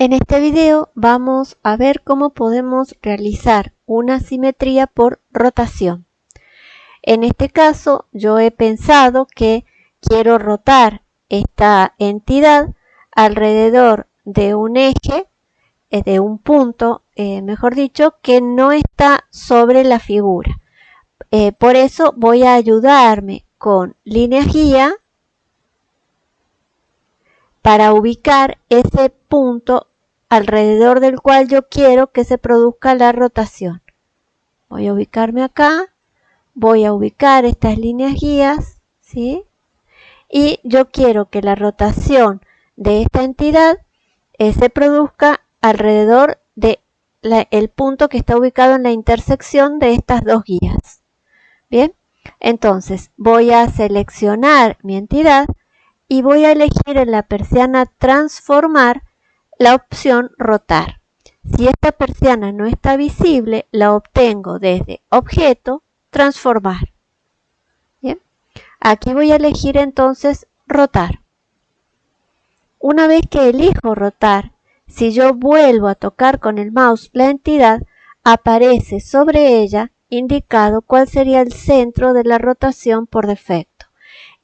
En este video vamos a ver cómo podemos realizar una simetría por rotación. En este caso yo he pensado que quiero rotar esta entidad alrededor de un eje, eh, de un punto, eh, mejor dicho, que no está sobre la figura. Eh, por eso voy a ayudarme con línea guía para ubicar ese punto alrededor del cual yo quiero que se produzca la rotación. Voy a ubicarme acá, voy a ubicar estas líneas guías, ¿sí? Y yo quiero que la rotación de esta entidad eh, se produzca alrededor del el punto que está ubicado en la intersección de estas dos guías. Bien, entonces voy a seleccionar mi entidad y voy a elegir en la persiana transformar la opción rotar. Si esta persiana no está visible, la obtengo desde objeto, transformar. Bien, aquí voy a elegir entonces rotar. Una vez que elijo rotar, si yo vuelvo a tocar con el mouse la entidad, aparece sobre ella indicado cuál sería el centro de la rotación por defecto.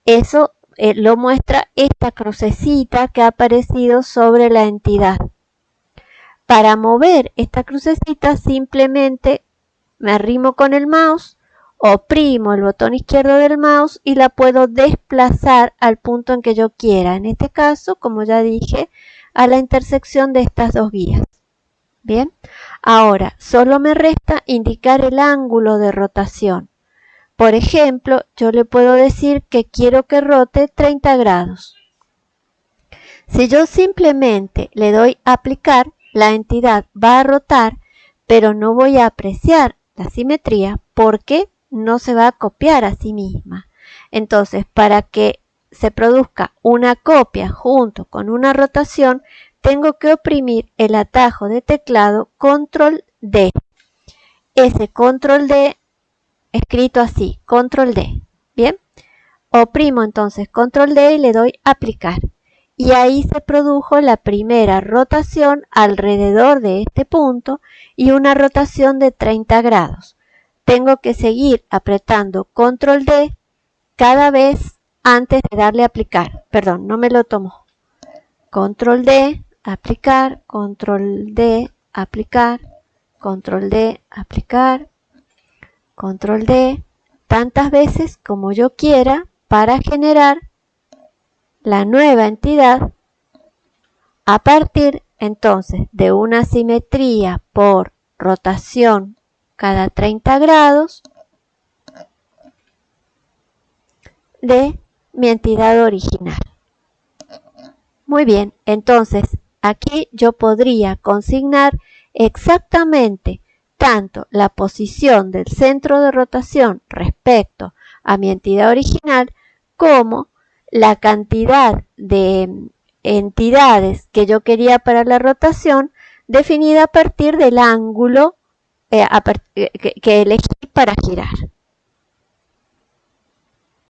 Eso eh, lo muestra esta crucecita que ha aparecido sobre la entidad. Para mover esta crucecita simplemente me arrimo con el mouse, oprimo el botón izquierdo del mouse y la puedo desplazar al punto en que yo quiera. En este caso, como ya dije, a la intersección de estas dos guías. Bien, ahora solo me resta indicar el ángulo de rotación. Por ejemplo, yo le puedo decir que quiero que rote 30 grados. Si yo simplemente le doy aplicar, la entidad va a rotar, pero no voy a apreciar la simetría porque no se va a copiar a sí misma. Entonces, para que se produzca una copia junto con una rotación, tengo que oprimir el atajo de teclado Control D. Ese Control D escrito así, control D. Bien, oprimo entonces control D y le doy aplicar. Y ahí se produjo la primera rotación alrededor de este punto y una rotación de 30 grados. Tengo que seguir apretando control D cada vez antes de darle aplicar. Perdón, no me lo tomó. Control D, aplicar, control D, aplicar, control D, aplicar, control D, tantas veces como yo quiera para generar la nueva entidad a partir entonces de una simetría por rotación cada 30 grados de mi entidad original. Muy bien, entonces aquí yo podría consignar exactamente tanto la posición del centro de rotación respecto a mi entidad original como la cantidad de entidades que yo quería para la rotación definida a partir del ángulo eh, eh, que elegí para girar.